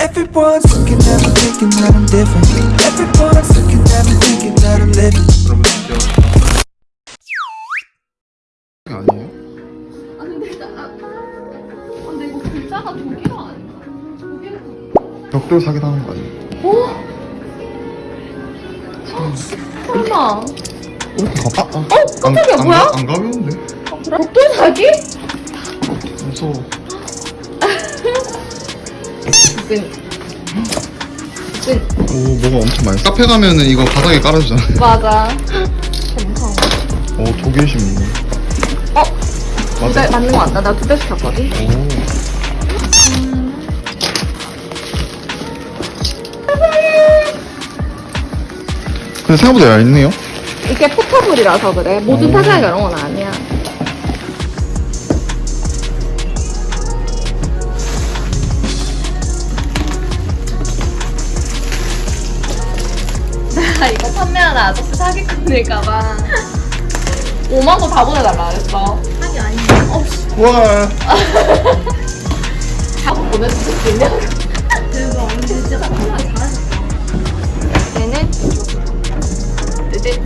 Everyone's looking at me thinking that I'm different. Everyone's looking at me thinking that I'm living. 아니에요? 아 근데 나 아, 아, 근데 이거 글자가 독일어 아닌가? 독일어 벽돌 사기당한 거 아니에요? 어? 설마 왜 이렇게 가빠? 아, 어? 깜짝이야, 안, 뭐야? 안, 가- 안 가벼운데? 독돌 사기? 무서워 끈. 끈. 오 뭐가 엄청 많이 카페 가면은 이거 바닥에 깔아주잖아 맞아. 괜찮아. 오 독일 신문 어? 맞아? 두 배 맞는 거 같다. 나 두 배 시켰거든. 오 근데 생각보다 얇네요 이게 포터블이라서 그래. 모든 오. 타사가 이런 건 아니야. 판매하는 아저씨 사기꾼일까봐 5만 원 다 보내달라 그랬어. 사기 아니야. 어, 씨. 와다 보내줄 수 있냐? 대박. 진짜 판매 잘하셨다. 얘는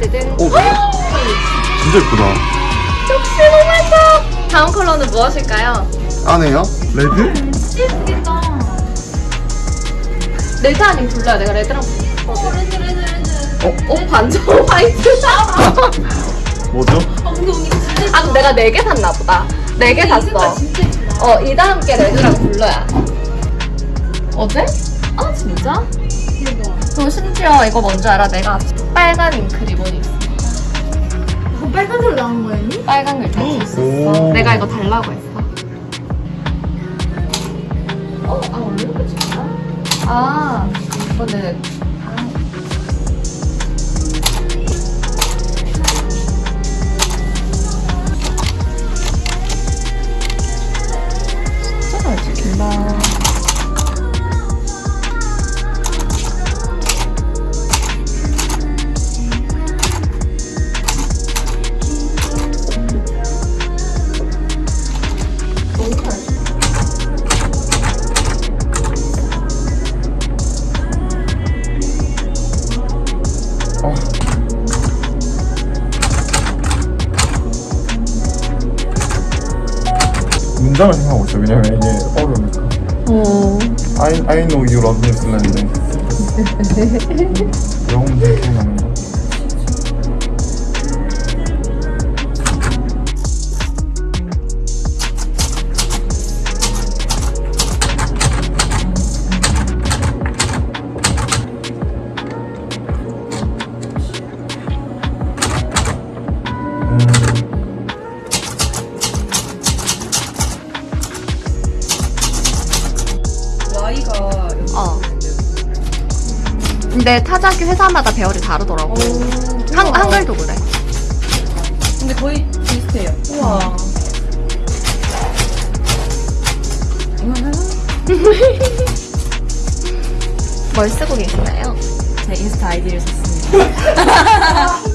뜨든 오, 진짜 예쁘다 역시 너무 예뻐! 다음 컬러는 무엇일까요? 안에요? 레드? 예쁘겠다. red 아니면 blue야. 내가 red랑. 어, red, red. 어, 어 반전 white. 뭐죠? 아, 근데 언니 진짜. 아, 그럼 내가 네개 샀나 보다. 네개 샀어. 진짜 예쁘다. 어, 이 다음 게 red랑 blue야. 어제? 아, 진짜? 대박. 그리고 심지어 이거 뭔지 알아? 내가 빨간 잉크 리본이 있어. 그거 빨간색으로 나온 거야, 언니? 빨간 글자 쓸수 있어. 오. 내가 이거 달라고 했어. 어? 아, 원래 이렇게 찍나? 아, 이거는. 어. 문장을 생각하고 있어요 왜냐면 이게 어려우니까 어. I, I know you love me 영어 문제 생각나는 거 근데 타자기 회사마다 배열이 다르더라고. 한, 한글도 그래. 근데 거의 비슷해요. 우와. 뭘 쓰고 계시나요? 제 인스타 아이디를 썼습니다.